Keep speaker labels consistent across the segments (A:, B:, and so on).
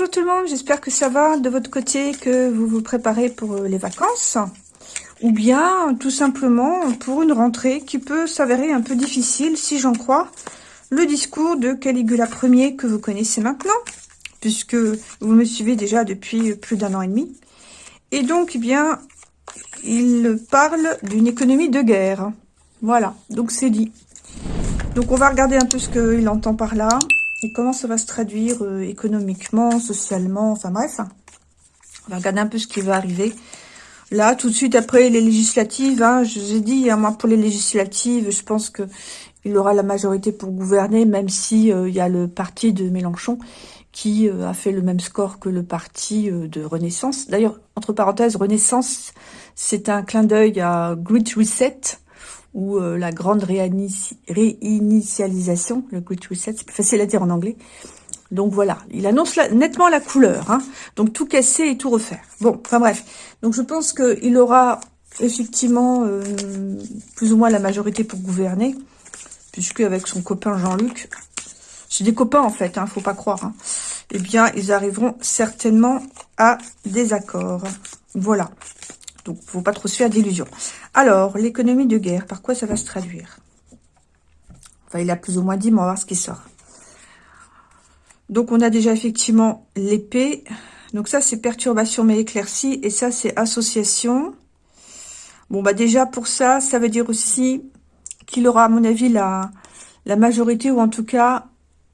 A: Bonjour tout le monde, j'espère que ça va de votre côté, que vous vous préparez pour euh, les vacances, ou bien tout simplement pour une rentrée qui peut s'avérer un peu difficile, si j'en crois, le discours de Caligula Ier que vous connaissez maintenant, puisque vous me suivez déjà depuis plus d'un an et demi. Et donc, eh bien, il parle d'une économie de guerre. Voilà, donc c'est dit. Donc on va regarder un peu ce qu'il entend par là. Et comment ça va se traduire euh, économiquement, socialement, enfin bref. On va regarder un peu ce qui va arriver. Là, tout de suite après les législatives, hein, je vous ai dit, hein, moi pour les législatives, je pense que il aura la majorité pour gouverner, même si euh, il y a le parti de Mélenchon qui euh, a fait le même score que le parti de Renaissance. D'ailleurs, entre parenthèses, Renaissance, c'est un clin d'œil à Great Reset, ou euh, la grande réinitialisation, le Great Reset, c'est plus facile à dire en anglais. Donc voilà, il annonce nettement la couleur, hein. donc tout casser et tout refaire. Bon, enfin bref, donc je pense qu'il aura effectivement euh, plus ou moins la majorité pour gouverner, puisque avec son copain Jean-Luc, c'est des copains en fait, hein, faut pas croire, hein, eh bien ils arriveront certainement à des accords. Voilà. Donc, faut pas trop se faire d'illusions. Alors, l'économie de guerre, par quoi ça va se traduire? Enfin, il a plus ou moins dit, mais on va voir ce qui sort. Donc, on a déjà effectivement l'épée. Donc, ça, c'est perturbation mais éclaircie. Et ça, c'est association. Bon, bah déjà, pour ça, ça veut dire aussi qu'il aura, à mon avis, la, la majorité, ou en tout cas,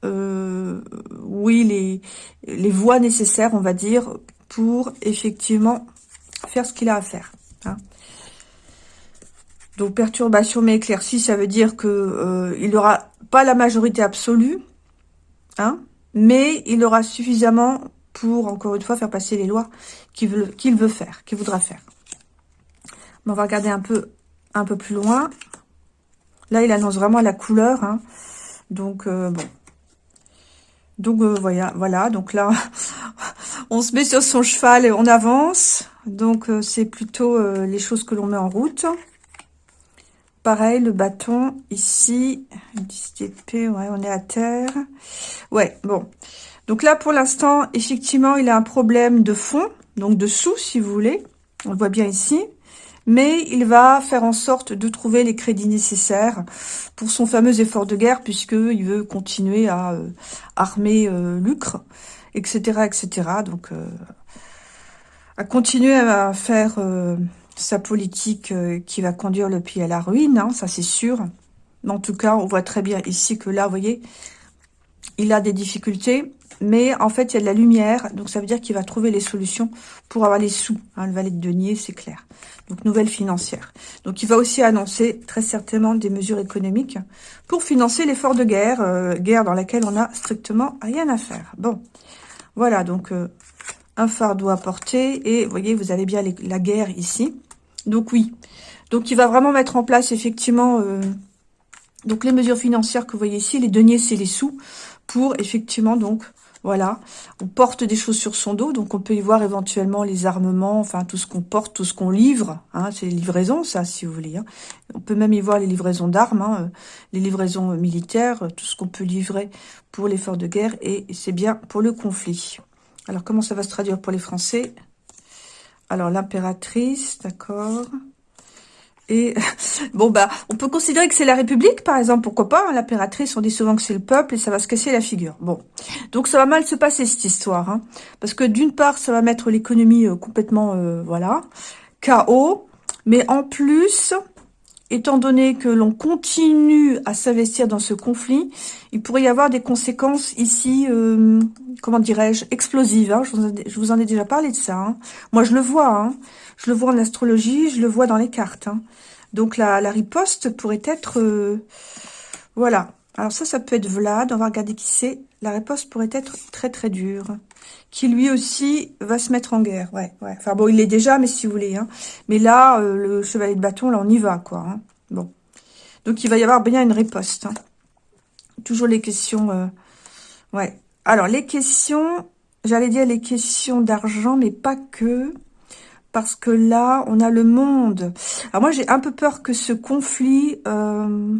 A: euh, oui, les, les voies nécessaires, on va dire, pour effectivement faire ce qu'il a à faire. Hein. Donc, perturbation mais éclaircie, ça veut dire que euh, il n'aura pas la majorité absolue, hein, mais il aura suffisamment pour, encore une fois, faire passer les lois qu'il veut, veut faire, qu'il voudra faire. on va regarder un peu, un peu plus loin. Là, il annonce vraiment la couleur. Hein. Donc, euh, bon. Donc, euh, voilà, voilà. Donc là, on se met sur son cheval et on avance. Donc, euh, c'est plutôt euh, les choses que l'on met en route. Pareil, le bâton ici. 10 d'épée, ouais, on est à terre. Ouais, bon. Donc là, pour l'instant, effectivement, il a un problème de fond, donc de sous, si vous voulez. On le voit bien ici. Mais il va faire en sorte de trouver les crédits nécessaires pour son fameux effort de guerre, puisqu'il veut continuer à euh, armer Lucre, etc., etc. Donc, à continuer à faire euh, sa politique euh, qui va conduire le pays à la ruine, hein, ça c'est sûr. Mais en tout cas, on voit très bien ici que là, vous voyez, il a des difficultés, mais en fait, il y a de la lumière, donc ça veut dire qu'il va trouver les solutions pour avoir les sous. Hein, le valet de denier, c'est clair. Donc, nouvelle financière. Donc, il va aussi annoncer très certainement des mesures économiques pour financer l'effort de guerre, euh, guerre dans laquelle on a strictement rien à faire. Bon, voilà, donc un fardeau à porter. Et vous voyez, vous avez bien la guerre ici. Donc oui. Donc il va vraiment mettre en place effectivement euh, donc les mesures financières que vous voyez ici. Les deniers, c'est les sous pour effectivement donc voilà, on porte des choses sur son dos, donc on peut y voir éventuellement les armements, enfin tout ce qu'on porte, tout ce qu'on livre, hein, c'est les livraisons ça si vous voulez. Hein. On peut même y voir les livraisons d'armes, hein, euh, les livraisons militaires, tout ce qu'on peut livrer pour l'effort de guerre, et c'est bien pour le conflit. Alors, comment ça va se traduire pour les Français? Alors, l'impératrice, d'accord. Et, bon, bah, on peut considérer que c'est la République, par exemple, pourquoi pas hein, L'impératrice, on dit souvent que c'est le peuple et ça va se casser la figure. Bon, donc ça va mal se passer, cette histoire. Hein, parce que d'une part, ça va mettre l'économie euh, complètement, euh, voilà, chaos. Mais en plus, étant donné que l'on continue à s'investir dans ce conflit, il pourrait y avoir des conséquences ici, euh, comment dirais-je, explosives. Hein. Je, vous en ai déjà parlé de ça. Hein. Moi, je le vois. Hein. Je le vois en astrologie, je le vois dans les cartes. Donc, la, la, riposte pourrait être... Euh, voilà. Alors ça, ça peut être Vlad. On va regarder qui c'est. La riposte pourrait être très, très dure. Qui, lui aussi, va se mettre en guerre. Ouais, ouais. Enfin, bon, il l'est déjà, mais si vous voulez. Hein. Mais là, euh, le chevalier de bâton, là, on y va, quoi. Hein. Bon. Donc, il va y avoir bien une riposte. Hein. Toujours les questions... Euh, ouais. Alors, les questions... J'allais dire les questions d'argent, mais pas que parce que là, on a le monde. Alors moi, j'ai un peu peur que ce conflit, euh,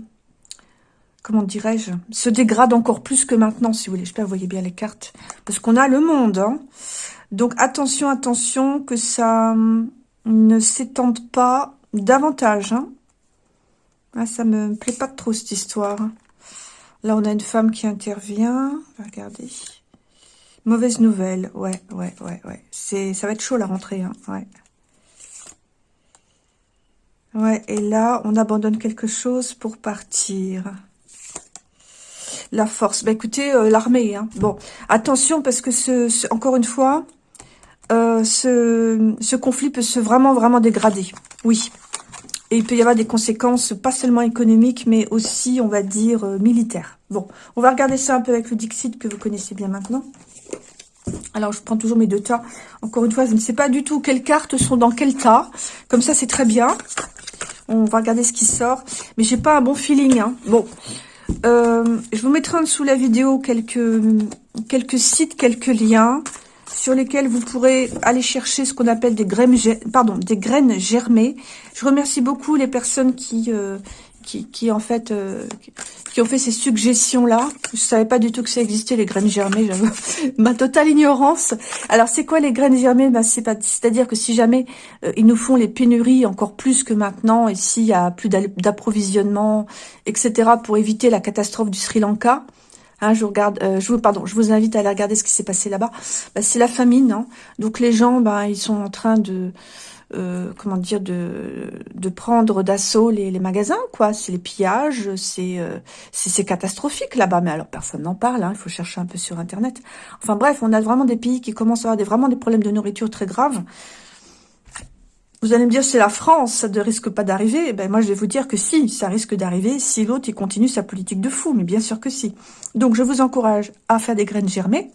A: comment dirais-je, se dégrade encore plus que maintenant, si vous voulez. J'espère que vous voyez bien les cartes. Parce qu'on a le monde. Hein. Donc attention, attention, que ça hum, ne s'étende pas davantage. Hein. Ah, ça me plaît pas trop, cette histoire. Là, on a une femme qui intervient. Regardez. Mauvaise nouvelle. Ouais, ouais, ouais, ouais. C'est, ça va être chaud, la rentrée. Hein. Ouais, et là, on abandonne quelque chose pour partir. La force. Bah écoutez, euh, l'armée. Hein. Bon, attention parce que ce, encore une fois, euh, ce, conflit peut se vraiment, vraiment dégrader. Oui. Et il peut y avoir des conséquences, pas seulement économiques, mais aussi, on va dire, euh, militaires. Bon, on va regarder ça un peu avec le Dixit que vous connaissez bien maintenant. Alors, je prends toujours mes deux tas. Encore une fois, je ne sais pas du tout quelles cartes sont dans quel tas. Comme ça, c'est très bien. On va regarder ce qui sort. Mais j'ai pas un bon feeling. Hein. Bon, euh, je vous mettrai en dessous la vidéo quelques, quelques sites, quelques liens sur lesquels vous pourrez aller chercher ce qu'on appelle des graines, pardon, des graines germées. Je remercie beaucoup les personnes qui, euh, qui, en fait, euh, qui ont fait ces suggestions-là. Je savais pas du tout que ça existait, les graines germées, j'avoue. Ma totale ignorance. Alors, c'est quoi les graines germées? Bah, C'est-à-dire que si jamais euh, ils nous font les pénuries encore plus que maintenant, et s'il y a plus d'approvisionnement, etc., pour éviter la catastrophe du Sri Lanka, Hein, je regarde, euh, je vous pardon, je vous invite à aller regarder ce qui s'est passé là-bas. Bah, c'est la famine, hein. donc les gens, bah, ils sont en train de, euh, comment dire, de, de prendre d'assaut les, les, magasins, quoi. C'est les pillages, c'est euh, c'est catastrophique là-bas. Mais alors personne n'en parle. Hein, il faut chercher un peu sur internet. Enfin bref, on a vraiment des pays qui commencent à avoir des, vraiment des problèmes de nourriture très graves. Vous allez me dire, c'est la France, ça ne risque pas d'arriver. Ben, moi, je vais vous dire que si, ça risque d'arriver si l'autre, il continue sa politique de fou. Mais bien sûr que si. Donc, je vous encourage à faire des graines germées.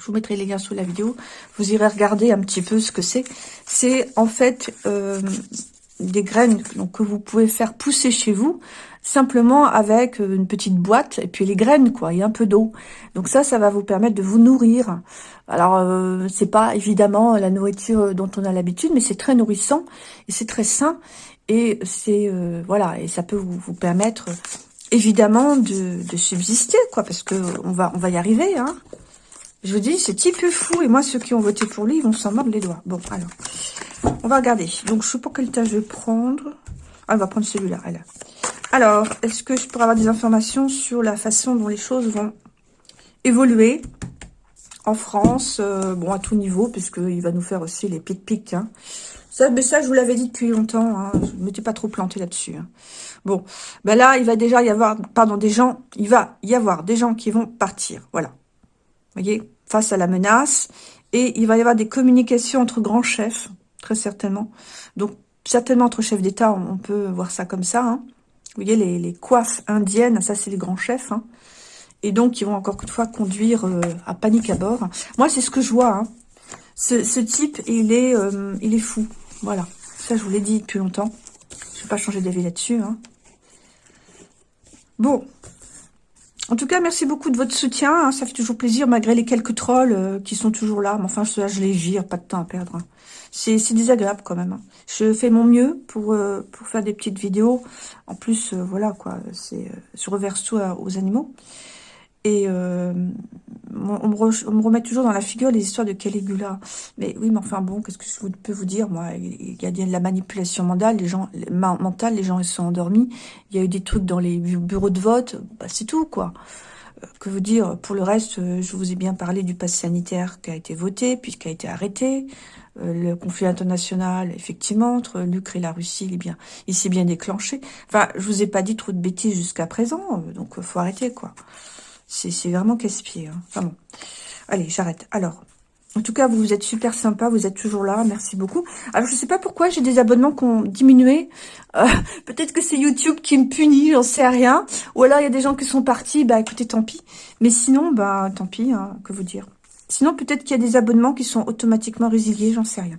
A: Je vous mettrai les liens sous la vidéo. Vous irez regarder un petit peu ce que c'est. C'est en fait euh, des graines donc, que vous pouvez faire pousser chez vous simplement avec euh, une petite boîte et puis les graines quoi et un peu d'eau. Donc ça, ça va vous permettre de vous nourrir. Alors euh, c'est pas évidemment la nourriture dont on a l'habitude, mais c'est très nourrissant et c'est très sain et c'est euh, voilà et ça peut vous, vous permettre évidemment de, de, subsister quoi parce que on va on va y arriver hein. Je vous dis, c'est type fou. Et moi, ceux qui ont voté pour lui, ils vont s'en mordre les doigts. Bon, alors, on va regarder. Donc, je sais pas quel tas je vais prendre. Ah, on va prendre celui-là. Alors, est-ce que je pourrais avoir des informations sur la façon dont les choses vont évoluer en France euh, Bon, à tout niveau, puisqu'il va nous faire aussi les pic-pic. Hein. Ça, mais ça, je vous l'avais dit depuis longtemps. Hein. Je ne m'étais pas trop planté là-dessus. Hein. Bon, ben là, il va déjà y avoir, pardon, des gens, il va y avoir des gens qui vont partir. Voilà. Vous voyez, face à la menace. Et il va y avoir des communications entre grands chefs, très certainement. Donc, certainement entre chefs d'État, on, peut voir ça comme ça. Hein. Vous voyez, les, coiffes indiennes, ça c'est les grands chefs. Hein. Et donc, ils vont encore une fois conduire euh, à panique à bord. Moi, c'est ce que je vois. Hein. Ce, type, il est, euh, il est fou. Voilà. Ça, je vous l'ai dit depuis longtemps. Je ne vais pas changer d'avis là-dessus. Hein. Bon. En tout cas, merci beaucoup de votre soutien. Ça fait toujours plaisir, malgré les quelques trolls euh, qui sont toujours là. Mais enfin, je, les vire, pas de temps à perdre c'est désagréable quand même. Hein. Je fais mon mieux pour euh, pour faire des petites vidéos. En plus, euh, voilà quoi, c'est je reverse tout aux animaux. Et on, me remet toujours dans la figure les histoires de Caligula. Mais oui, mais enfin bon, qu'est-ce que je peux vous dire Moi, il y a de la manipulation mentale, les gens, mentale, les gens ils sont endormis. Il y a eu des trucs dans les bureaux de vote. Bah, c'est tout quoi que vous dire? Pour le reste, je vous ai bien parlé du pass sanitaire qui a été voté, puis qui a été arrêté. Euh, le conflit international, effectivement, entre l'Ukraine et la Russie, il, est bien, il s'est bien déclenché. Enfin, je vous ai pas dit trop de bêtises jusqu'à présent, euh, donc euh, faut arrêter, quoi. C'est vraiment casse-pied. Hein. Enfin bon. Allez, j'arrête. Alors, en tout cas, vous êtes super sympa, vous êtes toujours là, merci beaucoup. Alors, je sais pas pourquoi j'ai des abonnements qui ont diminué. Peut-être que c'est YouTube qui me punit, j'en sais rien. Ou alors, il y a des gens qui sont partis, bah écoutez, tant pis. Mais sinon, bah tant pis, hein, que vous dire. Sinon, peut-être qu'il y a des abonnements qui sont automatiquement résiliés, j'en sais rien.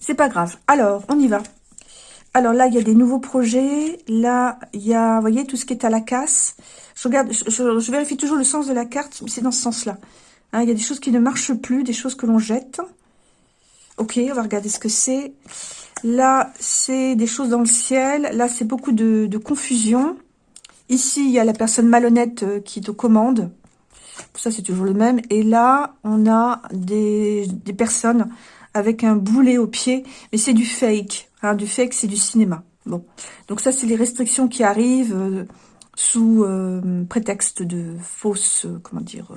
A: C'est pas grave. Alors, on y va. Alors là, il y a des nouveaux projets. Là, il y a, vous voyez, tout ce qui est à la casse. Je regarde, je, vérifie toujours le sens de la carte, mais c'est dans ce sens-là. Hein, il y a des choses qui ne marchent plus, des choses que l'on jette. Ok, on va regarder ce que c'est. Là, c'est des choses dans le ciel. Là, c'est beaucoup de, confusion. Ici, il y a la personne malhonnête euh, qui te commande. Ça, c'est toujours le même. Et là, on a des, personnes avec un boulet au pied. Mais c'est du fake. Hein, du fake, c'est du cinéma. Bon. Donc ça, c'est les restrictions qui arrivent euh, sous euh, prétexte de fausses, comment dire,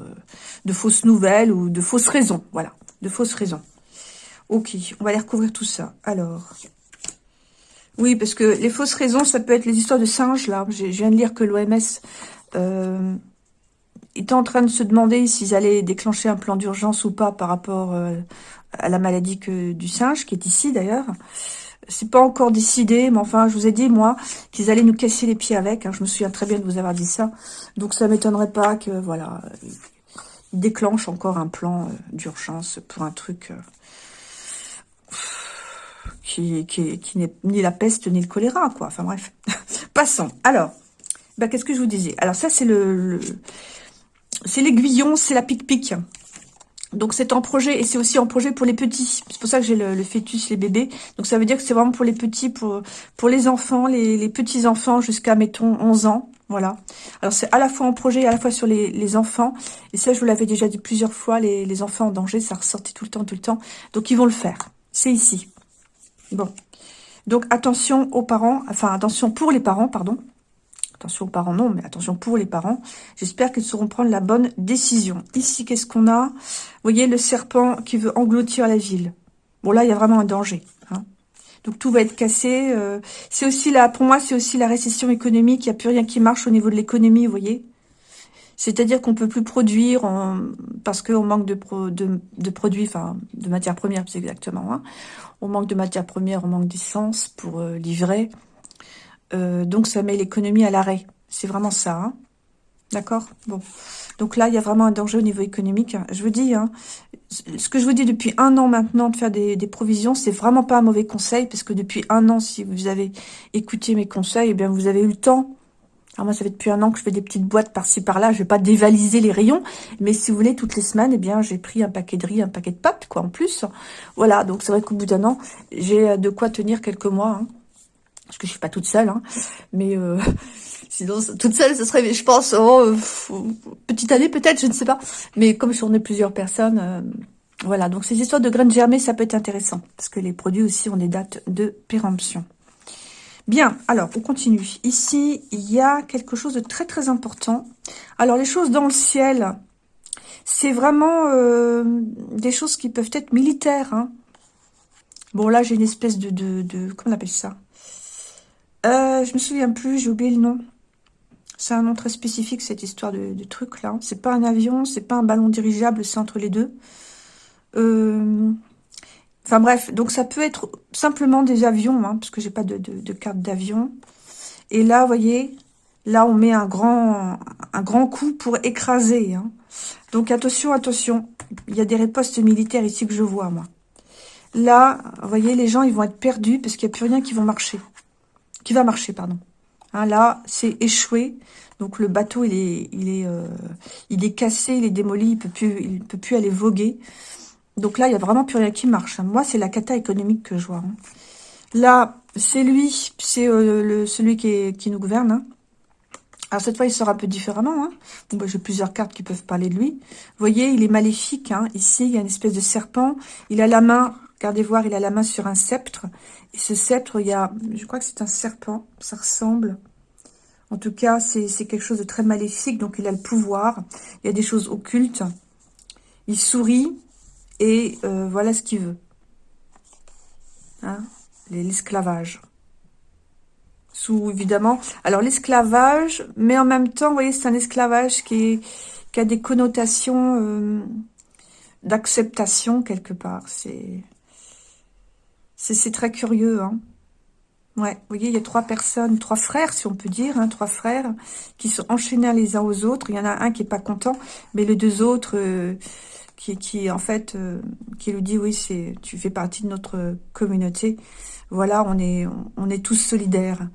A: de fausses nouvelles ou de fausses raisons. Voilà, de fausses raisons. Ok, on va aller recouvrir tout ça. Alors, oui, parce que les fausses raisons, ça peut être les histoires de singes, là. Je viens de lire que l'OMS euh, était en train de se demander s'ils allaient déclencher un plan d'urgence ou pas par rapport euh, à la maladie que, du singe, qui est ici d'ailleurs. C'est pas encore décidé, mais enfin, je vous ai dit, moi, qu'ils allaient nous casser les pieds avec. Hein. je me souviens très bien de vous avoir dit ça. Donc, ça m'étonnerait pas que, voilà, ils déclenchent encore un plan euh, d'urgence pour un truc... Euh, qui, qui, n'est ni la peste ni le choléra, quoi. Enfin bref, passons. Alors, bah, qu'est-ce que je vous disais? Alors ça, c'est le, c'est l'aiguillon, c'est la pique-pique. Donc c'est en projet et c'est aussi en projet pour les petits. C'est pour ça que j'ai le, fœtus, les bébés. Donc ça veut dire que c'est vraiment pour les petits, pour pour les enfants, les, petits-enfants jusqu'à, mettons, 11 ans. Voilà. Alors c'est à la fois en projet et à la fois sur les, les enfants. Et ça, je vous l'avais déjà dit plusieurs fois, les, les enfants en danger, ça ressortait tout le temps, tout le temps. Donc ils vont le faire. C'est ici. Bon. Donc, attention aux parents, enfin, attention pour les parents, pardon. Attention aux parents, non, mais attention pour les parents. J'espère qu'ils sauront prendre la bonne décision. Ici, qu'est-ce qu'on a? Vous voyez, le serpent qui veut engloutir la ville. Bon, là, il y a vraiment un danger. Hein. Donc, tout va être cassé. Euh, c'est aussi là, pour moi, c'est aussi la récession économique. Il n'y a plus rien qui marche au niveau de l'économie, vous voyez c'est-à-dire qu'on peut plus produire parce qu'on manque de, produits, enfin de matières premières plus exactement. Hein. On manque de matières premières, on manque d'essence pour euh, livrer. Euh, donc ça met l'économie à l'arrêt. C'est vraiment ça. Hein. D'accord? Bon. Donc là, il y a vraiment un danger au niveau économique. Je vous dis, hein, ce que je vous dis depuis un an maintenant de faire des, provisions, c'est vraiment pas un mauvais conseil, parce que depuis un an, si vous avez écouté mes conseils, eh bien vous avez eu le temps alors moi, ça fait depuis un an que je fais des petites boîtes par-ci par-là. Je vais pas dévaliser les rayons, mais si vous voulez, toutes les semaines, eh bien, j'ai pris un paquet de riz, un paquet de pâtes, quoi, en plus. Voilà, donc c'est vrai qu'au bout d'un an, j'ai de quoi tenir quelques mois. Hein. Parce que je suis pas toute seule, hein, mais euh, sinon, toute seule, ce serait, je pense, oh, petite année peut-être, je ne sais pas. Mais comme je ai plusieurs personnes, euh, voilà. Donc ces histoires de graines germées, ça peut être intéressant, parce que les produits aussi ont des dates de péremption. Bien, alors, on continue. Ici, il y a quelque chose de très très important. Alors, les choses dans le ciel, c'est vraiment euh, des choses qui peuvent être militaires. Hein. Bon, là, j'ai une espèce de, de, Comment on appelle ça? Euh, Je me souviens plus, j'ai oublié le nom. C'est un nom très spécifique, cette histoire de, truc, là. C'est pas un avion, c'est pas un ballon dirigeable, c'est entre les deux. Euh, Enfin bref, donc ça peut être simplement des avions, hein, parce que j'ai pas de, carte d'avion. Et là, vous voyez, là on met un grand, un grand coup pour écraser. Hein. Donc attention, attention, il y a des ripostes militaires ici que je vois, moi. Là, vous voyez, les gens, ils vont être perdus parce qu'il n'y a plus rien qui va marcher. Qui va marcher, pardon. Hein, là, c'est échoué. Donc le bateau, il est, il est, euh, il est cassé, il est démoli, il peut plus, il peut plus aller voguer. Donc là, il n'y a vraiment plus rien qui marche. Hein. Moi, c'est la cata économique que je vois. Hein. Là, c'est lui, c'est euh, celui qui, qui, nous gouverne. Hein. Alors cette fois, il sera un peu différemment. Bon, bah, J'ai plusieurs cartes qui peuvent parler de lui. Vous voyez, il est maléfique. Ici, il y a une espèce de serpent. Il a la main, regardez voir, il a la main sur un sceptre. Et ce sceptre, il y a, je crois que c'est un serpent. Ça ressemble. En tout cas, c'est quelque chose de très maléfique. Donc, il a le pouvoir. Il y a des choses occultes. Il sourit. Et euh, voilà ce qu'il veut. Hein? L'esclavage. Sous, évidemment... Alors, l'esclavage, mais en même temps, vous voyez, c'est un esclavage qui, a des connotations euh, d'acceptation, quelque part. C'est c'est très curieux, hein Ouais, vous voyez, il y a trois personnes, trois frères, si on peut dire, hein, trois frères, qui sont enchaînés les uns aux autres. Il y en a un qui est pas content, mais les deux autres, euh, qui, qui en fait, euh, qui lui dit, oui, c'est tu fais partie de notre communauté. Voilà, on est, tous solidaires.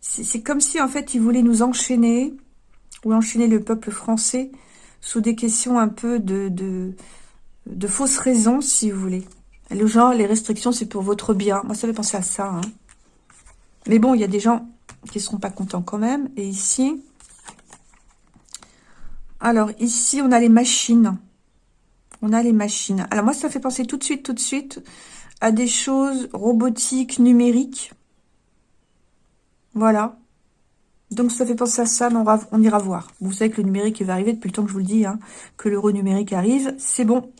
A: C'est comme si, en fait, il voulait nous enchaîner, ou enchaîner le peuple français, sous des questions un peu de, de fausses raisons, si vous voulez. Le genre, les restrictions, c'est pour votre bien. Moi, ça fait penser à ça. Hein. Mais bon, il y a des gens qui ne seront pas contents quand même. Et ici, Alors, ici, on a les machines. On a les machines. Alors, moi, ça fait penser tout de suite, tout de suite à des choses robotiques, numériques. Voilà. Donc, ça fait penser à ça, mais on, ira voir. Vous savez que le numérique, va arriver depuis le temps que je vous le dis, hein, que l'euro numérique arrive. C'est bon.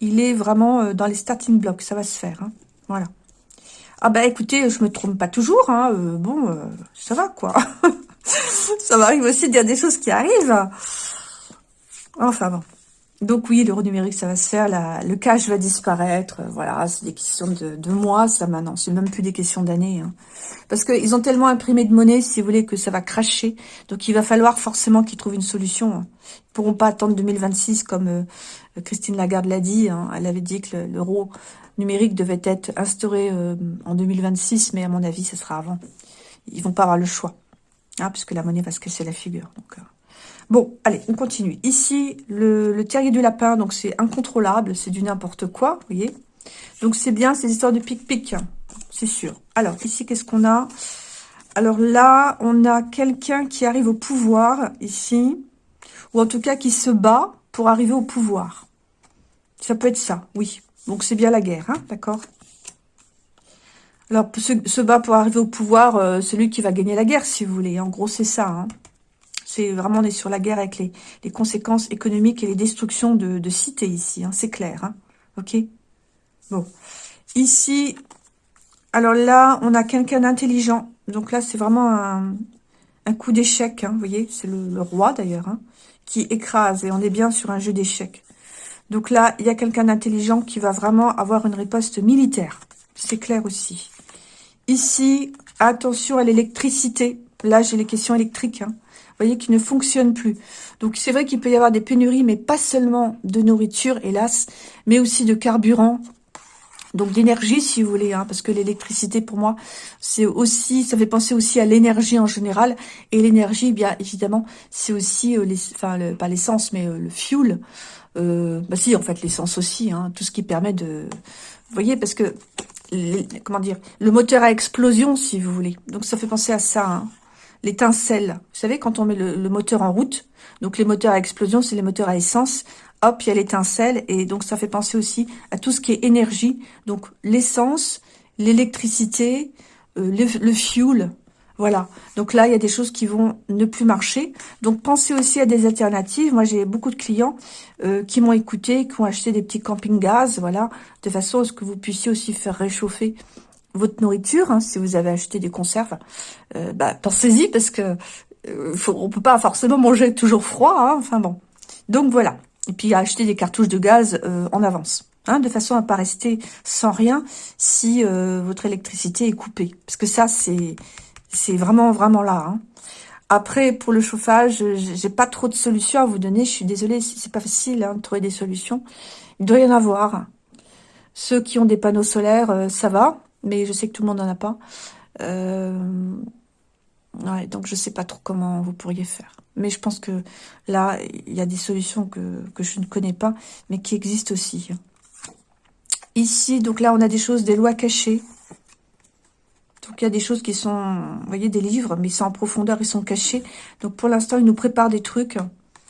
A: Il est vraiment euh, dans les starting blocks. Ça va se faire. Hein. Voilà. Ah bah écoutez, je me trompe pas toujours, hein. Euh, bon, euh, ça va quoi. ça m'arrive aussi de dire des choses qui arrivent. Enfin bon. Donc oui, l'euro numérique, ça va se faire. le cash va disparaître. Voilà, c'est des questions de, mois, ça maintenant. C'est même plus des questions d'années. Hein. Parce qu'ils ont tellement imprimé de monnaie, si vous voulez, que ça va cracher. Donc il va falloir forcément qu'ils trouvent une solution. Hein. Ils pourront pas attendre 2026 comme euh, Christine Lagarde l'a dit. Hein. Elle avait dit que l'euro numérique devait être instauré euh, en 2026, mais à mon avis, ce sera avant. Ils vont pas avoir le choix. Hein, puisque la monnaie va se casser la figure. Euh, Bon, allez, on continue. Ici, le, terrier du lapin, donc c'est incontrôlable, c'est du n'importe quoi, vous voyez. Donc c'est bien ces histoires de pic-pic, c'est sûr. Alors, ici, qu'est-ce qu'on a? Alors là, on a quelqu'un qui arrive au pouvoir, ici, ou en tout cas qui se bat pour arriver au pouvoir. Ça peut être ça, oui. Donc c'est bien la guerre, hein, d'accord? Alors, se, se, bat pour arriver au pouvoir, euh, celui qui va gagner la guerre, si vous voulez. En gros, c'est ça. Hein. C'est vraiment, on est sur la guerre avec les, conséquences économiques et les destructions de, cités ici. Hein, c'est clair. Hein. Ok Bon. Ici, alors là, on a quelqu'un d'intelligent. Donc là, c'est vraiment un, coup d'échec. Hein, vous voyez, c'est le, roi d'ailleurs, qui écrase. Et on est bien sur un jeu d'échecs. Donc là, il y a quelqu'un d'intelligent qui va vraiment avoir une riposte militaire. C'est clair aussi. Ici, attention à l'électricité. Là, j'ai les questions électriques. Voyez, qui ne fonctionne plus. Donc, c'est vrai qu'il peut y avoir des pénuries, mais pas seulement de nourriture, hélas, mais aussi de carburant, donc d'énergie, si vous voulez, hein, parce que l'électricité, pour moi, c'est aussi, ça fait penser aussi à l'énergie en général. Et l'énergie, bien évidemment, c'est aussi, euh, enfin, pas l'essence, mais euh, le fuel. Euh, bah si, en fait, l'essence aussi, hein, tout ce qui permet de... Vous voyez, parce que, comment dire, le moteur à explosion, si vous voulez. Donc ça fait penser à ça. Hein l'étincelle. Vous savez, quand on met le, moteur en route, donc les moteurs à explosion, c'est les moteurs à essence, hop, il y a l'étincelle, et donc ça fait penser aussi à tout ce qui est énergie, donc l'essence, l'électricité, euh, le, fuel, voilà. Donc là, il y a des choses qui vont ne plus marcher. Donc pensez aussi à des alternatives. Moi, j'ai beaucoup de clients euh, qui m'ont écouté, qui ont acheté des petits camping-gaz, voilà, de façon à ce que vous puissiez aussi faire réchauffer votre nourriture, hein, si vous avez acheté des conserves, euh, bah, pensez-y parce que euh, on peut pas forcément manger toujours froid. Hein, enfin bon. Donc voilà. Et puis acheter des cartouches de gaz euh, en avance. Hein, de façon à pas rester sans rien si votre électricité est coupée. Parce que ça, c'est vraiment, vraiment là. Après, pour le chauffage, j'ai pas trop de solutions à vous donner. Je suis désolée, c'est pas facile de trouver des solutions. Il doit y en avoir. Ceux qui ont des panneaux solaires, ça va mais je sais que tout le monde n'en a pas. Euh, donc je sais pas trop comment vous pourriez faire. Mais je pense que là, il y a des solutions que, je ne connais pas, mais qui existent aussi. Ici, donc là, on a des choses, des lois cachées. Donc il y a des choses qui sont, vous voyez, des livres, mais ils sont en profondeur, ils sont cachés. Donc pour l'instant, ils nous préparent des trucs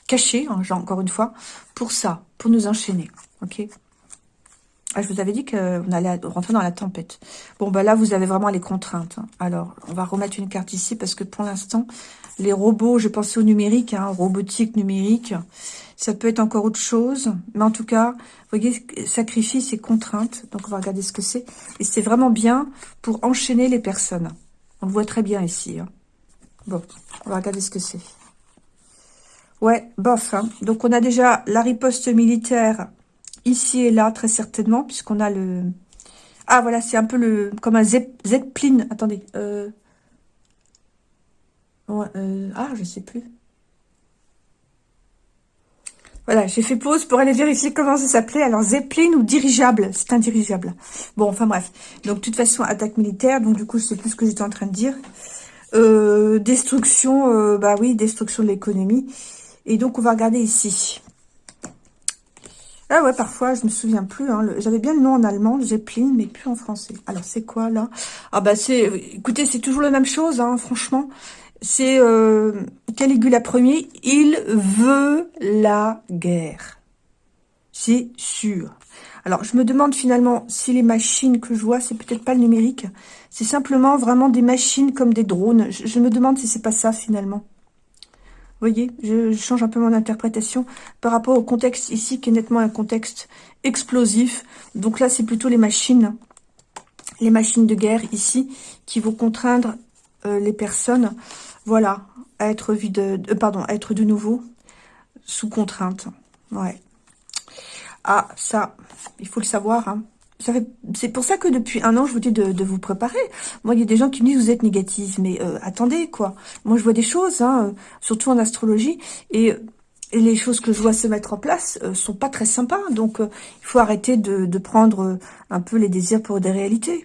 A: cachés, hein, encore une fois, pour ça, pour nous enchaîner. Ok? Ah, je vous avais dit qu'on allait rentrer dans la tempête. Bon, bah là, vous avez vraiment les contraintes. Hein. Alors, on va remettre une carte ici parce que pour l'instant, les robots, je pensais au numérique, hein, robotique, numérique, ça peut être encore autre chose. Mais en tout cas, vous voyez, sacrifice et contraintes. Donc, on va regarder ce que c'est. Et c'est vraiment bien pour enchaîner les personnes. On le voit très bien ici. Hein. Bon, on va regarder ce que c'est. Ouais, bof. Donc, on a déjà la riposte militaire ici et là, très certainement, puisqu'on a le... Ah, voilà, c'est un peu le comme un Zeppelin. Attendez. Euh... euh ah, je sais plus. Voilà, j'ai fait pause pour aller vérifier comment ça s'appelait. Alors, Zeppelin ou dirigeable? C'est un dirigeable. Bon, enfin bref. Donc, de toute façon, attaque militaire. Donc, du coup, je sais plus ce que j'étais en train de dire. Euh, destruction, bah oui, destruction de l'économie. Et donc, on va regarder ici. Ah ouais, parfois, je me souviens plus. Hein, J'avais bien le nom en allemand, Zeppelin, mais plus en français. Alors, c'est quoi, là? Ah bah, c'est... Écoutez, c'est toujours la même chose, hein, franchement. C'est euh, Caligula Ier, il veut la guerre. C'est sûr. Alors, je me demande finalement si les machines que je vois, c'est peut-être pas le numérique. C'est simplement vraiment des machines comme des drones. Je, me demande si c'est pas ça finalement. Voyez, je, change un peu mon interprétation par rapport au contexte ici, qui est nettement un contexte explosif. Donc là, c'est plutôt les machines, les machines de guerre ici, qui vont contraindre euh, les personnes, voilà, à être, euh, pardon, à être de nouveau sous contrainte. Ouais. Ah, ça, il faut le savoir. Hein. C'est pour ça que depuis un an, je vous dis de, vous préparer. Moi, il y a des gens qui me disent, vous êtes négative. Mais euh, attendez, quoi. Moi, je vois des choses, hein, surtout en astrologie. Et, les choses que je vois se mettre en place euh, sont pas très sympas. Donc, euh, il faut arrêter de, prendre un peu les désirs pour des réalités.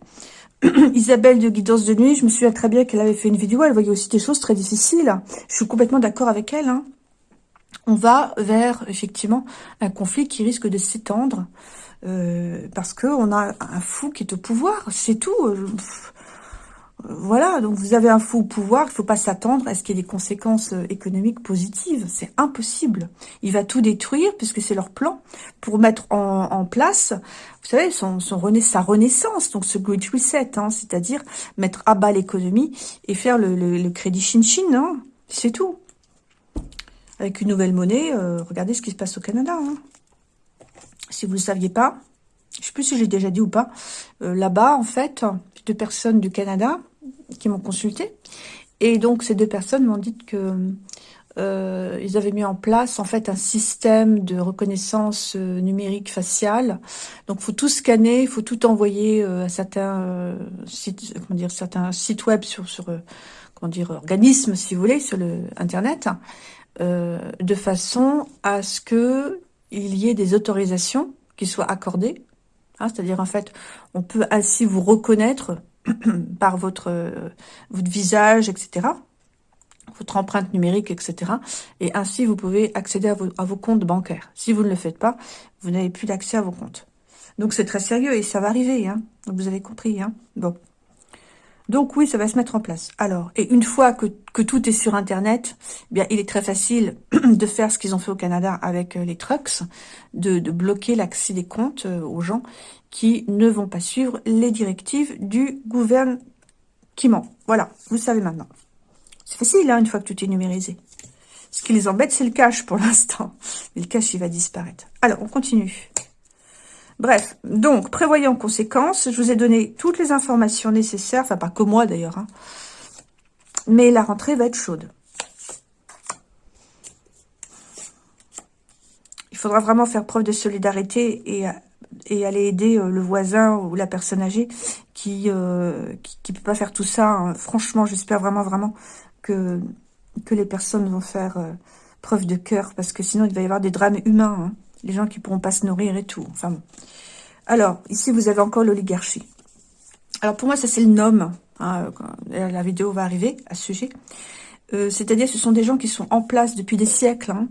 A: Isabelle de Guidance de Nuit, je me souviens très bien qu'elle avait fait une vidéo. Elle voyait aussi des choses très difficiles. Je suis complètement d'accord avec elle. Hein on va vers effectivement un conflit qui risque de s'étendre euh, parce que on a un fou qui est au pouvoir, c'est tout. Euh, voilà, donc vous avez un fou au pouvoir, il ne faut pas s'attendre à ce qu'il y ait des conséquences euh, économiques positives. C'est impossible. Il va tout détruire, puisque c'est leur plan, pour mettre en, place, vous savez, son, sa renaissance, donc ce Great Reset, hein, c'est-à-dire mettre à bas l'économie et faire le, crédit Shin-Shin, hein, c'est tout avec une nouvelle monnaie. Regardez ce qui se passe au Canada. Hein. Si vous ne le saviez pas, je ne sais plus si j'ai déjà dit ou pas, euh, là-bas, en fait, deux personnes du Canada qui m'ont consulté. Et donc, ces deux personnes m'ont dit que euh, ils avaient mis en place en fait un système de reconnaissance numérique faciale. Donc, faut tout scanner, il faut tout envoyer à certains sites, comment dire, certains sites web sur sur comment dire organismes, si vous voulez, sur le internet. Euh, de façon à ce que il y ait des autorisations qui soient accordées. Hein, c'est-à-dire, en fait, on peut ainsi vous reconnaître par votre, votre visage, etc., votre empreinte numérique, etc. Et ainsi, vous pouvez accéder à vos, comptes bancaires. Si vous ne le faites pas, vous n'avez plus d'accès à vos comptes. Donc, c'est très sérieux et ça va arriver. Hein. Vous avez compris. Hein bon. Donc oui, ça va se mettre en place. Alors, et une fois que, tout est sur Internet, eh bien, il est très facile de faire ce qu'ils ont fait au Canada avec euh, les trucks, de, bloquer l'accès des comptes euh, aux gens qui ne vont pas suivre les directives du gouvernement. Voilà, vous savez maintenant. C'est facile, hein, une fois que tout est numérisé. Ce qui les embête, c'est le cash pour l'instant. Mais le cash, il va disparaître. Alors, on continue. Bref, donc, prévoyez en conséquence. Je vous ai donné toutes les informations nécessaires, enfin pas que moi d'ailleurs, hein. mais la rentrée va être chaude. Il faudra vraiment faire preuve de solidarité et, aller aider euh, le voisin ou la personne âgée qui ne euh, peut pas faire tout ça. Hein. Franchement, j'espère vraiment, vraiment que, que les personnes vont faire euh, preuve de cœur, parce que sinon il va y avoir des drames humains. Hein les gens qui pourront pas se nourrir et tout. Enfin. Alors, ici, vous avez encore l'oligarchie. Alors, pour moi, ça, c'est le nom. Hein, la vidéo va arriver à ce sujet. Euh, c'est-à-dire, ce sont des gens qui sont en place depuis des siècles. Hein.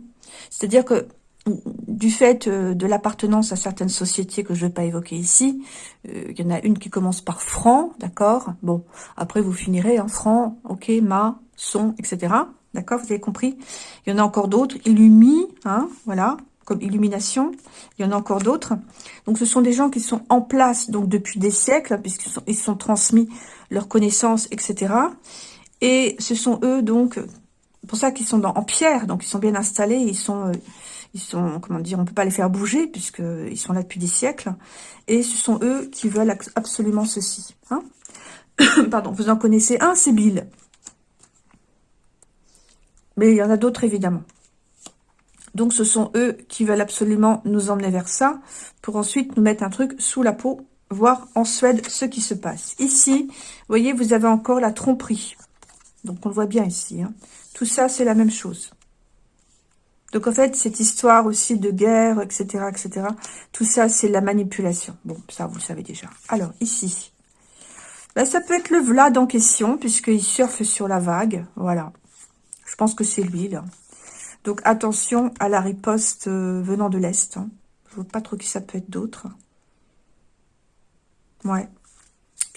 A: C'est-à-dire que, du fait euh, de l'appartenance à certaines sociétés que je ne vais pas évoquer ici, euh, il y en a une qui commence par franc, d'accord? Bon, après, vous finirez hein, franc, ok, ma, son, etc. D'accord? Vous avez compris? Il y en a encore d'autres. Illumi, hein, voilà comme illumination. Il y en a encore d'autres. Donc, ce sont des gens qui sont en place donc depuis des siècles, puisqu'ils sont, sont transmis leurs connaissances, etc. Et ce sont eux, donc, pour ça qu'ils sont en pierre, donc ils sont bien installés, ils sont, euh, ils sont, comment dire, on peut pas les faire bouger, puisqu'ils sont là depuis des siècles. Et ce sont eux qui veulent absolument ceci. Hein Pardon, vous en connaissez un, c'est Bill. Mais il y en a d'autres, évidemment. Donc, ce sont eux qui veulent absolument nous emmener vers ça, pour ensuite nous mettre un truc sous la peau, voir en Suède ce qui se passe. Ici, vous voyez, vous avez encore la tromperie. Donc, on le voit bien ici. Hein. Tout ça, c'est la même chose. Donc, en fait, cette histoire aussi de guerre, etc., etc., tout ça, c'est la manipulation. Bon, ça, vous le savez déjà. Alors, ici, ben, ça peut être le Vlad en question, puisqu'il surfe sur la vague. Voilà. Je pense que c'est lui, là. Donc attention à la riposte euh, venant de l'Est. Hein. Je ne vois pas trop qui ça peut être d'autre. Ouais.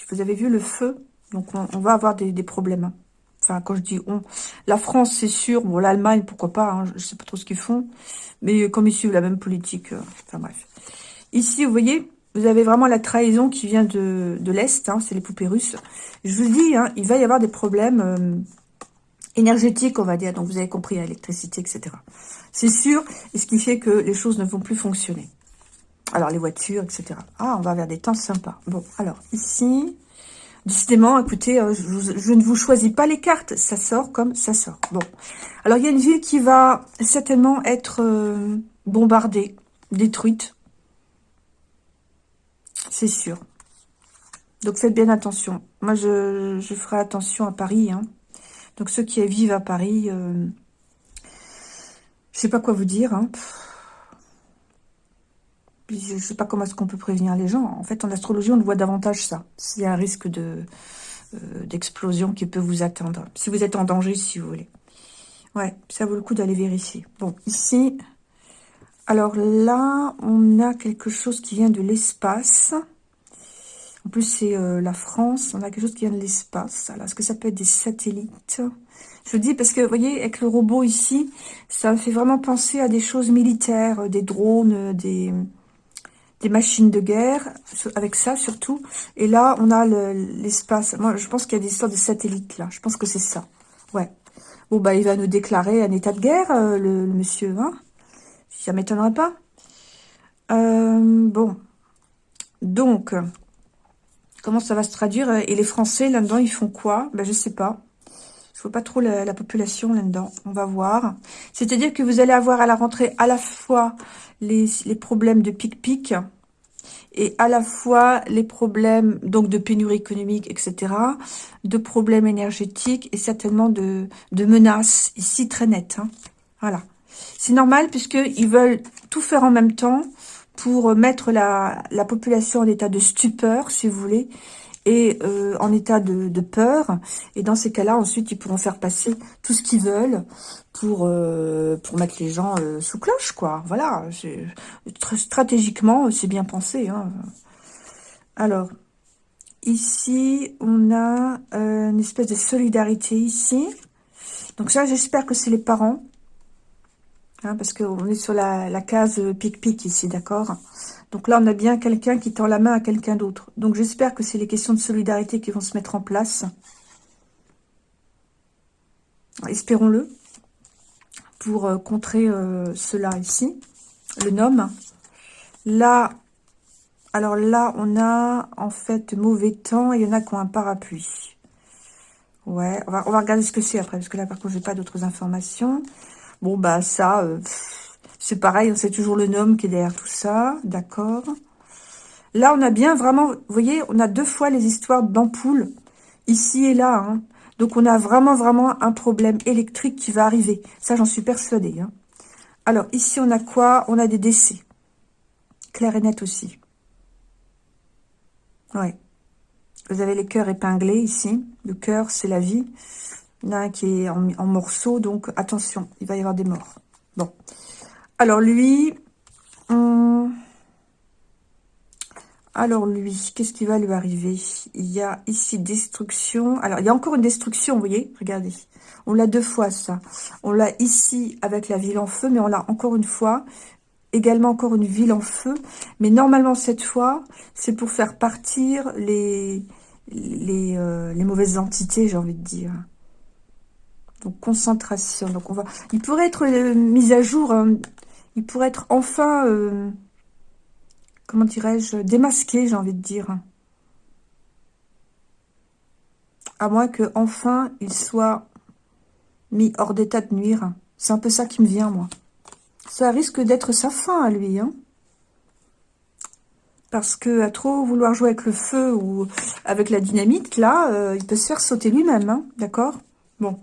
A: Vous avez vu le feu? Donc on, va avoir des, problèmes. Hein. Enfin, quand je dis on, la France, c'est sûr. Bon, l'Allemagne, pourquoi pas. Hein, je sais pas trop ce qu'ils font. Mais comme ils suivent la même politique. Euh, enfin, bref. Ici, vous voyez, vous avez vraiment la trahison qui vient de, l'Est. Hein, c'est les poupées russes. Je vous dis, hein, il va y avoir des problèmes euh, énergétiques, on va dire. Donc, vous avez compris, l'électricité, etc. C'est sûr. Et ce qui fait que les choses ne vont plus fonctionner. Alors, les voitures, etc. Ah, on va vers des temps sympas. Bon, alors, ici... Décidément, écoutez, euh, je, ne vous choisis pas les cartes. Ça sort comme ça sort. Bon. Alors, il y a une ville qui va certainement être euh, bombardée, détruite. C'est sûr. Donc, faites bien attention. Moi, je, ferai attention à Paris. Hein. Donc, ceux qui vivent à Paris, euh, je sais pas quoi vous dire. Hein je sais pas comment est-ce qu'on peut prévenir les gens. En fait, en astrologie, on voit davantage ça. S'il y a un risque de euh, d'explosion qui peut vous atteindre. Si vous êtes en danger, si vous voulez. Ouais, ça vaut le coup d'aller vérifier. Bon, ici, alors là, on a quelque chose qui vient de l'espace. En plus, c'est euh, la France. On a quelque chose qui vient de l'espace. Alors, est-ce que ça peut être des satellites? Je dis parce que, vous voyez, avec le robot ici, ça me fait vraiment penser à des choses militaires, des drones, des des machines de guerre, avec ça surtout. Et là, on a l'espace. Moi, je pense qu'il y a des histoires de satellites, là. Je pense que c'est ça. Ouais. Bon, bah, il va nous déclarer un état de guerre, euh, le, monsieur, hein? Ça m'étonnerait pas. Euh, bon. Donc, comment ça va se traduire Et les Français, là-dedans, ils font quoi? Ben, je sais pas. Je vois pas trop la, population là-dedans. On va voir. C'est-à-dire que vous allez avoir à la rentrée à la fois les, problèmes de pic-pic et à la fois les problèmes donc de pénurie économique, etc., de problèmes énergétiques et certainement de, de menaces ici très nettes. Hein. Voilà. C'est normal puisqu'ils veulent tout faire en même temps pour mettre la, la population en état de stupeur, si vous voulez, et euh, en état de, peur. Et dans ces cas-là, ensuite, ils pourront faire passer tout ce qu'ils veulent pour euh, pour mettre les gens euh, sous cloche, quoi. Voilà. Stratégiquement, c'est bien pensé. Hein. Alors, ici, on a une espèce de solidarité ici. Donc ça, j'espère que c'est les parents. Hein, parce qu'on est sur la, case pic-pic ici, d'accord? Donc là, on a bien quelqu'un qui tend la main à quelqu'un d'autre. Donc j'espère que c'est les questions de solidarité qui vont se mettre en place. Espérons-le. Pour euh, contrer euh, cela ici. Le nom. Là, alors là, on a en fait mauvais temps. Il y en a qui ont un parapluie. Ouais, on va, regarder ce que c'est après. Parce que là, par contre, je n'ai pas d'autres informations. Bon, bah ça... Euh, c'est pareil, c'est toujours le nom qui est derrière tout ça, d'accord. Là, on a bien vraiment, vous voyez, on a deux fois les histoires d'ampoules, ici et là. Hein. Donc, on a vraiment, vraiment un problème électrique qui va arriver. Ça, j'en suis persuadée. Hein. Alors, ici, on a quoi? On a des décès. Clair et net aussi. Ouais. Vous avez les cœurs épinglés ici. Le cœur, c'est la vie. Il y en a un qui est en, morceaux, donc attention, il va y avoir des morts. Bon. Alors lui, alors lui, qu'est-ce qui va lui arriver? Il y a ici destruction. Alors il y a encore une destruction, vous voyez? Regardez. On l'a deux fois ça. On l'a ici avec la ville en feu, mais on l'a encore une fois également encore une ville en feu. Mais normalement, cette fois, c'est pour faire partir les, les, euh, les mauvaises entités, j'ai envie de dire. Donc, concentration. Donc, on va... Il pourrait être euh, mis à jour hein, il pourrait être enfin, euh, comment dirais-je, démasqué, j'ai envie de dire. À moins que enfin il soit mis hors d'état de nuire. C'est un peu ça qui me vient, moi. Ça risque d'être sa fin à lui, hein. Parce que à trop vouloir jouer avec le feu ou avec la dynamite, là, euh, il peut se faire sauter lui-même, hein, d'accord? Bon.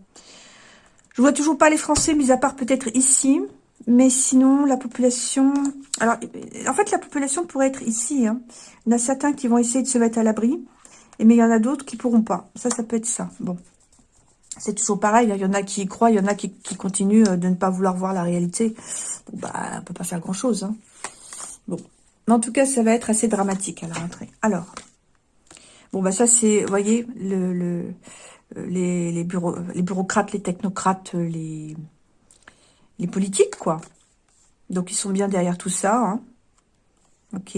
A: Je vois toujours pas les Français, mis à part peut-être ici. Mais sinon, la population... Alors, en fait, la population pourrait être ici. Hein. Il y en a certains qui vont essayer de se mettre à l'abri. Mais il y en a d'autres qui pourront pas. Ça, ça peut être ça. Bon. C'est toujours pareil. Hein. Il y en a qui y croient, il y en a qui, continuent euh, de ne pas vouloir voir la réalité. Bon, bah, on peut pas faire grand-chose. Hein. Bon. Mais en tout cas, ça va être assez dramatique à la rentrée. Alors. Bon, bah ça, c'est, vous voyez, le, les, bureaux, les bureaucrates, les technocrates, les, les politiques, quoi. Donc, ils sont bien derrière tout ça. Hein. Ok.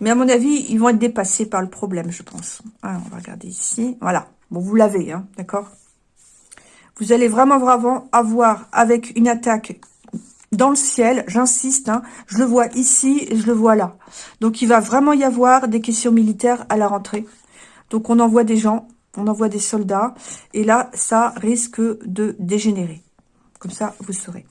A: Mais à mon avis, ils vont être dépassés par le problème, je pense. Ah, on va regarder ici. Voilà. Bon, vous l'avez, hein, d'accord Vous allez vraiment, vraiment avoir avec une attaque dans le ciel, j'insiste, hein, je le vois ici et je le vois là. Donc, il va vraiment y avoir des questions militaires à la rentrée. Donc, on envoie des gens, on envoie des soldats. Et là, ça risque de dégénérer. Comme ça, vous saurez.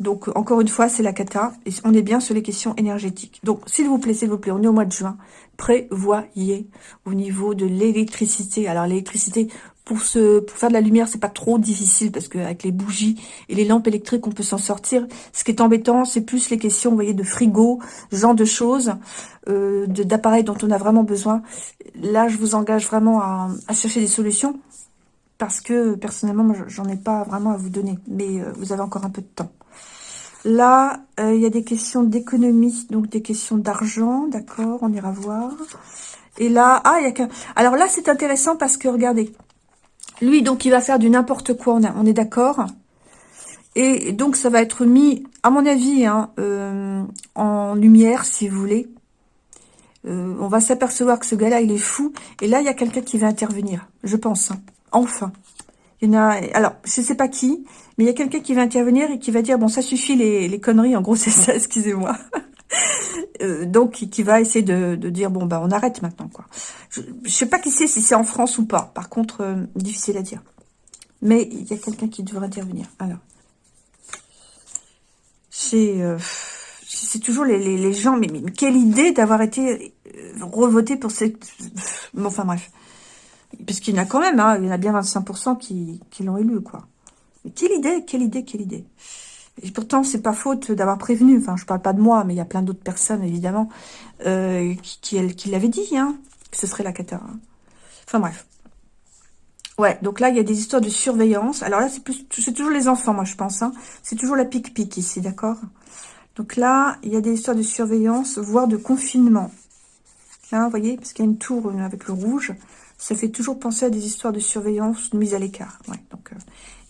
A: Donc, encore une fois, c'est la cata. Et on est bien sur les questions énergétiques. Donc, s'il vous plaît, s'il vous plaît, on est au mois de juin. Prévoyez au niveau de l'électricité. Alors, l'électricité, pour, faire de la lumière, c'est pas trop difficile parce qu'avec les bougies et les lampes électriques, on peut s'en sortir. Ce qui est embêtant, c'est plus les questions, vous voyez, de frigo, genre de choses, euh, d'appareils dont on a vraiment besoin. Là, je vous engage vraiment à, à chercher des solutions parce que personnellement, j'en ai pas vraiment à vous donner. Mais euh, vous avez encore un peu de temps. Là, euh, il y a des questions d'économie, donc des questions d'argent, d'accord, on ira voir. Et là, ah, il y a qu'un... Alors là, c'est intéressant parce que, regardez, lui, donc, il va faire du n'importe quoi, on, est d'accord Et donc, ça va être mis, à mon avis, hein, euh, en lumière, si vous voulez. Euh, on va s'apercevoir que ce gars-là, il est fou. Et là, il y a quelqu'un qui va intervenir, je pense. Hein. Enfin. Il y a, alors, je sais pas qui, mais il y a quelqu'un qui va intervenir et qui va dire, bon, ça suffit les, conneries, en gros, c'est ça, excusez-moi. Euh, donc, qui, va essayer de, dire, bon, bah, on arrête maintenant, quoi. Je, ne sais pas qui c'est, si c'est en France ou pas. Par contre, euh, difficile à dire. Mais il y a quelqu'un qui devrait intervenir. Alors, c'est... Euh, c'est toujours les, gens, mais, quelle idée d'avoir été revoté pour cette... Enfin bref. Parce qu'il y en a quand même, hein, il y en a bien 25% qui, qui l'ont élu, quoi. Mais quelle idée, quelle idée, quelle idée. Et pourtant, c'est pas faute d'avoir prévenu. Enfin, je parle pas de moi, mais il y a plein d'autres personnes, évidemment, euh, qui, l'avaient dit, hein, que ce serait la cata. Hein. Enfin, bref. Ouais, donc là, il y a des histoires de surveillance. Alors là, c'est toujours les enfants, moi, je pense. Hein. C'est toujours la pique-pique ici, d'accord? Donc là, il y a des histoires de surveillance, voire de confinement. Vous voyez, parce qu'il y a une tour avec le rouge ça fait toujours penser à des histoires de surveillance, de mise à l'écart. euh,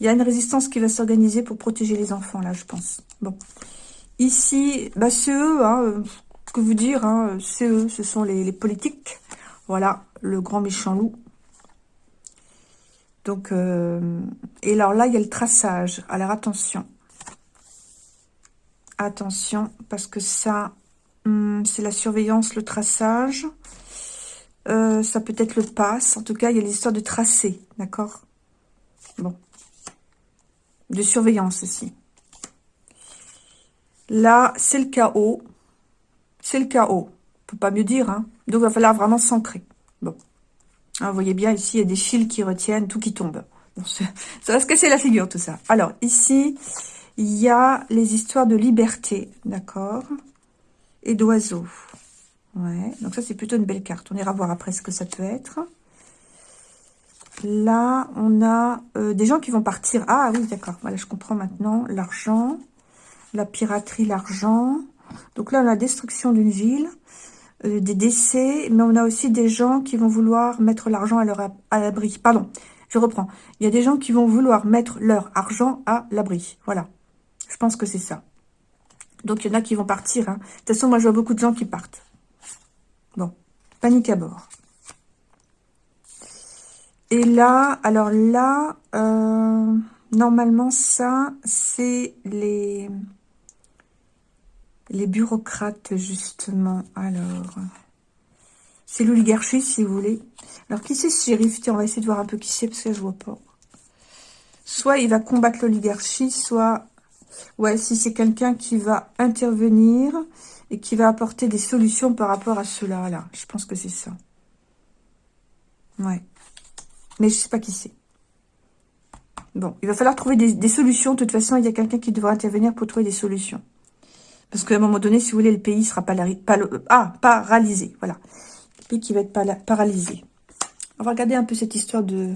A: il y a une résistance qui va s'organiser pour protéger les enfants, là, je pense. Bon. Ici, bah, c'est eux, hein, euh, que vous dire, hein, eux, ce sont les, politiques. Voilà, le grand méchant loup. Donc, euh, et alors là, il y a le traçage. Alors, attention. Attention, parce que ça, hum, c'est la surveillance, le traçage. Euh, ça peut être le pass. En tout cas, il y a l'histoire de tracé, d'accord? Bon. De surveillance aussi. Là, c'est le chaos. C'est le chaos. On peut pas mieux dire, hein Donc, il va falloir vraiment s'ancrer. Bon. Ah, vous voyez bien, ici, il y a des fils qui retiennent, tout qui tombe. ça va se casser la figure, tout ça? Alors, ici, il y a les histoires de liberté, d'accord? Et d'oiseaux. Ouais, donc ça, c'est plutôt une belle carte. On ira voir après ce que ça peut être. Là, on a euh, des gens qui vont partir. Ah oui, d'accord. Voilà, je comprends maintenant. L'argent, la piraterie, l'argent. Donc là, on a la destruction d'une ville, euh, des décès, mais on a aussi des gens qui vont vouloir mettre l'argent à l'abri. Pardon, je reprends. Il y a des gens qui vont vouloir mettre leur argent à l'abri. Voilà. Je pense que c'est ça. Donc, il y en a qui vont partir. Hein. De toute façon, moi, je vois beaucoup de gens qui partent. Bon, panique à bord. Et là, alors là, euh, normalement, ça, c'est les, les bureaucrates, justement. Alors, c'est l'oligarchie, si vous voulez. Alors, qui c'est ce shérif? Tiens, on va essayer de voir un peu qui c'est, parce que je vois pas. Soit il va combattre l'oligarchie, soit... Ouais, si c'est quelqu'un qui va intervenir et qui va apporter des solutions par rapport à cela, là. Je pense que c'est ça. Ouais. Mais je sais pas qui c'est. Bon, il va falloir trouver des, solutions. De toute façon, il y a quelqu'un qui devra intervenir pour trouver des solutions. Parce qu'à un moment donné, si vous voulez, le pays sera pas, ah, paralysé. Voilà. Le pays qui va être paralysé. On va regarder un peu cette histoire de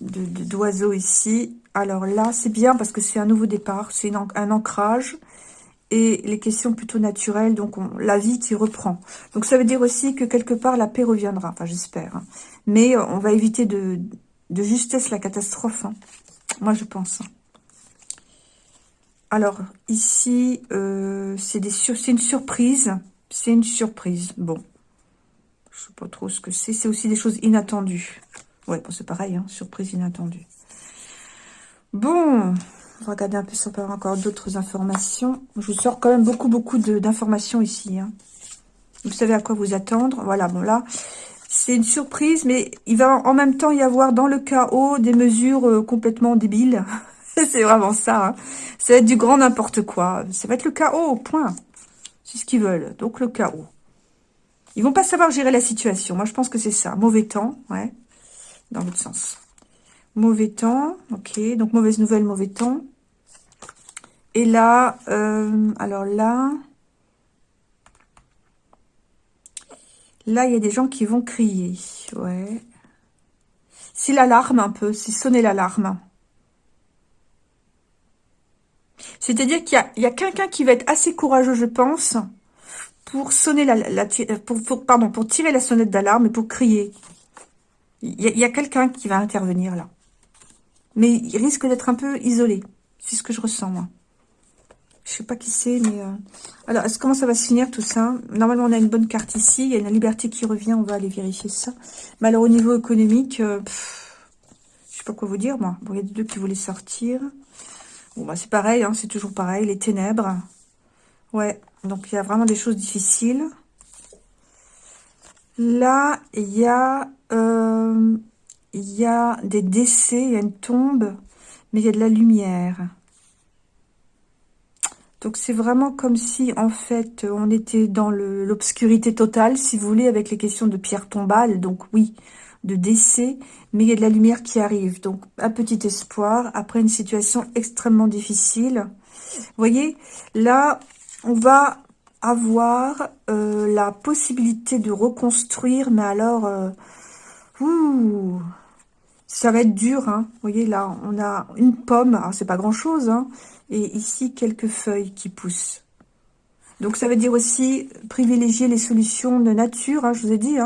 A: d'oiseaux ici. Alors là, c'est bien parce que c'est un nouveau départ. C'est un ancrage. Et les questions plutôt naturelles, donc la vie qui reprend. Donc ça veut dire aussi que quelque part la paix reviendra, enfin j'espère. Hein. Mais on va éviter de, de justesse la catastrophe, hein. moi je pense. Hein. Alors ici, euh, c'est une surprise, c'est une surprise, bon. Je sais pas trop ce que c'est, c'est aussi des choses inattendues. Ouais, bon, c'est pareil, surprise inattendue. Bon, on va regarder un peu si on peut avoir encore d'autres informations. Je vous sors quand même beaucoup, beaucoup d'informations ici. Hein. Vous savez à quoi vous attendre. Voilà, bon là, c'est une surprise, mais il va en même temps y avoir dans le chaos des mesures euh, complètement débiles. c'est vraiment ça. Hein. Ça va être du grand n'importe quoi. Ça va être le chaos, point. C'est ce qu'ils veulent. Donc le chaos. Ils vont pas savoir gérer la situation. Moi, je pense que c'est ça. Mauvais temps, ouais. Dans l'autre sens. Mauvais temps, ok. Donc, mauvaise nouvelle, mauvais temps. Et là, euh, alors là... Là, il y a des gens qui vont crier. Ouais. C'est l'alarme un peu. C'est sonner l'alarme. C'est-à-dire qu'il y a, quelqu'un qui va être assez courageux, je pense, pour sonner la, pour, pardon, pour tirer la sonnette d'alarme et pour crier. Il y a quelqu'un qui va intervenir là. Mais il risque d'être un peu isolé. C'est ce que je ressens, moi. Je sais pas qui c'est, mais... Euh, alors, comment ça va se finir, tout ça? Normalement, on a une bonne carte ici. Il y a une liberté qui revient. On va aller vérifier ça. Mais alors, au niveau économique... Euh, je sais pas quoi vous dire, moi. Bon, il y a deux qui voulaient sortir. Bon, bah, c'est pareil. Hein, c'est toujours pareil. Les ténèbres. Ouais. Donc, il y a vraiment des choses difficiles. Là, il y a... Euh, il y a des décès, il y a une tombe, mais il y a de la lumière. Donc c'est vraiment comme si, en fait, on était dans l'obscurité totale, si vous voulez, avec les questions de pierre tombale. Donc oui, de décès, mais il y a de la lumière qui arrive. Donc un petit espoir après une situation extrêmement difficile. Vous voyez, là, on va avoir euh, la possibilité de reconstruire, mais alors... Euh, ouh, ça va être dur, hein. Vous voyez, là, on a une pomme. C'est pas grand-chose, hein. Et ici, quelques feuilles qui poussent. Donc, ça veut dire aussi privilégier les solutions de nature, hein, je vous ai dit.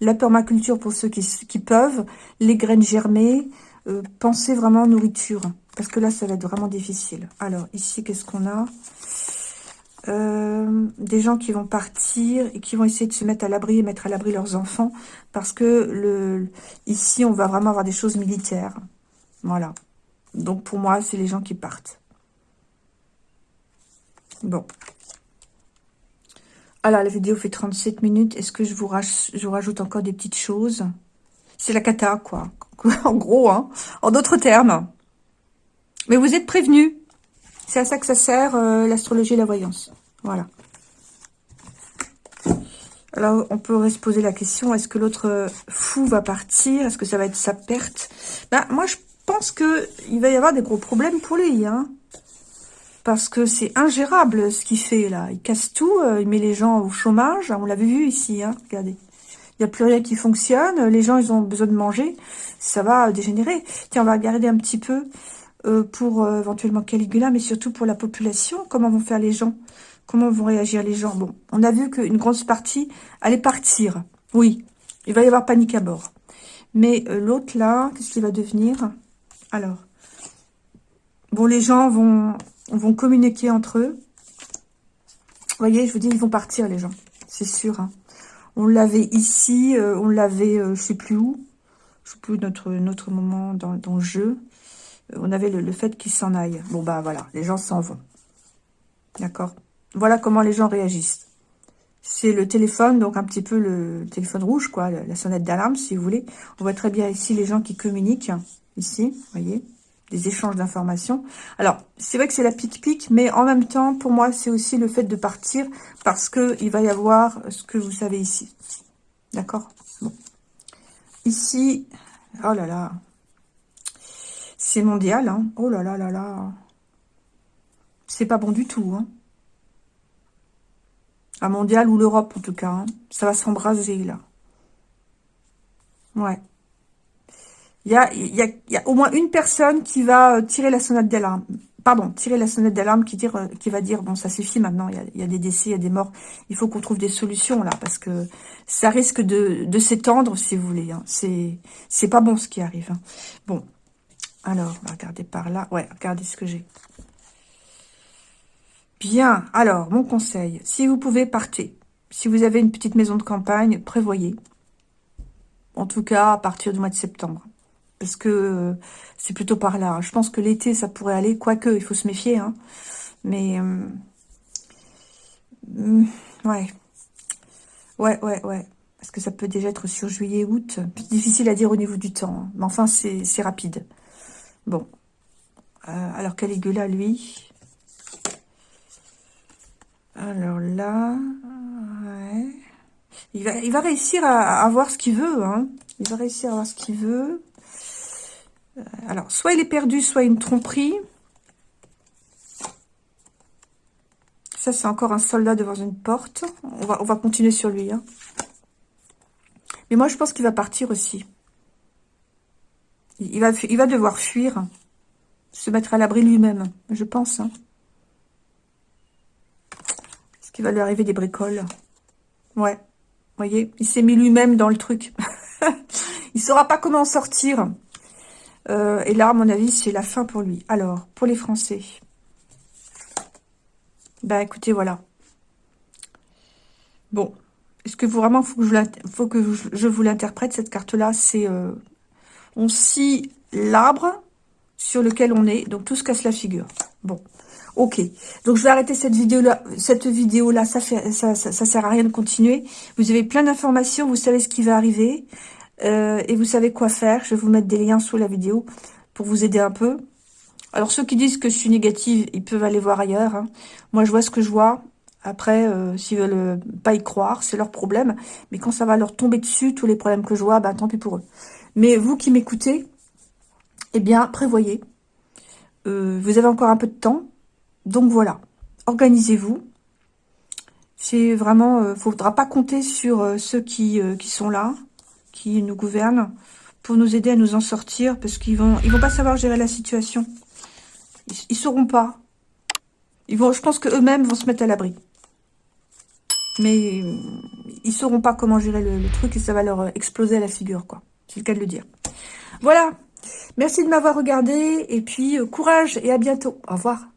A: La permaculture pour ceux qui, peuvent. Les graines germées. Euh, pensez vraiment nourriture. Parce que là, ça va être vraiment difficile. Alors, ici, qu'est-ce qu'on a? Euh, des gens qui vont partir et qui vont essayer de se mettre à l'abri et mettre à l'abri leurs enfants parce que ici on va vraiment avoir des choses militaires. Voilà. Donc pour moi c'est les gens qui partent. Bon. Alors la vidéo fait 37 minutes. Est-ce que je vous, je vous rajoute encore des petites choses? C'est la cata quoi. En gros hein. En d'autres termes. Mais vous êtes prévenus c'est à ça que ça sert, euh, l'astrologie et la voyance. Voilà. Alors, on pourrait se poser la question, est-ce que l'autre euh, fou va partir? Est-ce que ça va être sa perte? Ben, Moi, je pense qu'il va y avoir des gros problèmes pour lui. Hein parce que c'est ingérable ce qu'il fait là. Il casse tout, euh, il met les gens au chômage. On l'avait vu ici, hein regardez. Il n'y a plus rien qui fonctionne, les gens ils ont besoin de manger, ça va dégénérer. Tiens, on va regarder un petit peu euh, pour euh, éventuellement Caligula, mais surtout pour la population. Comment vont faire les gens? Comment vont réagir les gens? Bon, on a vu qu'une grosse partie allait partir. Oui, il va y avoir panique à bord. Mais euh, l'autre là, qu'est-ce qu'il va devenir? Alors, bon, les gens vont, vont communiquer entre eux. Vous voyez, je vous dis, ils vont partir les gens, c'est sûr. Hein. On l'avait ici, on l'avait, je sais plus où, je sais plus notre, notre moment dans le jeu on avait le, fait qu'ils s'en aillent. Bon, bah voilà, les gens s'en vont. D'accord? Voilà comment les gens réagissent. C'est le téléphone, donc un petit peu le téléphone rouge, quoi, la sonnette d'alarme, si vous voulez. On voit très bien ici les gens qui communiquent, ici, vous voyez, des échanges d'informations. Alors, c'est vrai que c'est la pique-pique, mais en même temps, pour moi, c'est aussi le fait de partir, parce que il va y avoir ce que vous savez ici. D'accord? Bon. Ici, oh là là, c'est mondial, hein. Oh là là là là. C'est pas bon du tout, hein. Mondial ou l'Europe, en tout cas. Hein. Ça va s'embraser, là. Ouais. Il y a, au moins une personne qui va euh, tirer la sonnette d'alarme. pardon, tirer la sonnette d'alarme qui, qui va dire, bon, ça suffit maintenant, il y, a, des décès, il y a des morts, il faut qu'on trouve des solutions, là, parce que ça risque de, de s'étendre, si vous voulez. Hein. C'est pas bon ce qui arrive. Hein. Bon, alors, regarder par là. Ouais, regardez ce que j'ai. Bien, alors, mon conseil, si vous pouvez, partez. Si vous avez une petite maison de campagne, prévoyez. En tout cas, à partir du mois de septembre. Parce que euh, c'est plutôt par là. Je pense que l'été, ça pourrait aller. Quoique, il faut se méfier. Hein. Mais, euh, mm, ouais. Ouais, ouais, ouais. Parce que ça peut déjà être sur juillet, août. Difficile à dire au niveau du temps. Hein. Mais enfin, c'est rapide. Bon. Euh, alors, Caligula, lui... Alors là. Il va, il réussir à, avoir ce qu'il veut. Hein. Il va réussir à avoir ce qu'il veut. Euh, alors, soit il est perdu, soit une tromperie. Ça, c'est encore un soldat devant une porte. On va, on va continuer sur lui. Hein. Mais moi, je pense qu'il va partir aussi. Il va, devoir fuir. Se mettre à l'abri lui-même, je pense. Hein. Est-ce qu'il va lui arriver des bricoles Ouais voyez, il s'est mis lui-même dans le truc. il saura pas comment sortir. Euh, et là, à mon avis, c'est la fin pour lui. Alors, pour les Français. Bah, écoutez, voilà. Bon. Est-ce que vous, vraiment, faut que je, faut que je vous l'interprète, cette carte-là? C'est... Euh, on scie l'arbre sur lequel on est. Donc, tout se casse la figure. Bon. Ok, donc je vais arrêter cette vidéo-là. Cette vidéo-là, ça, fait, sert à rien de continuer. Vous avez plein d'informations, vous savez ce qui va arriver. Euh, et vous savez quoi faire. Je vais vous mettre des liens sous la vidéo pour vous aider un peu. Alors, ceux qui disent que je suis négative, ils peuvent aller voir ailleurs. Hein. Moi, je vois ce que je vois. Après, euh, s'ils veulent euh, pas y croire, c'est leur problème. Mais quand ça va leur tomber dessus, tous les problèmes que je vois, ben, tant pis pour eux. Mais vous qui m'écoutez, eh bien, prévoyez. vous avez encore un peu de temps. Donc voilà, organisez-vous. C'est vraiment, euh, faudra pas compter sur euh, ceux qui, euh, qui sont là, qui nous gouvernent, pour nous aider à nous en sortir, parce qu'ils vont, ils vont pas savoir gérer la situation. Ils, ils sauront pas. Ils vont, je pense que eux-mêmes vont se mettre à l'abri. Mais ils sauront pas comment gérer le, truc et ça va leur exploser à la figure, quoi. C'est le cas de le dire. Voilà. Merci de m'avoir regardé et puis courage et à bientôt. Au revoir.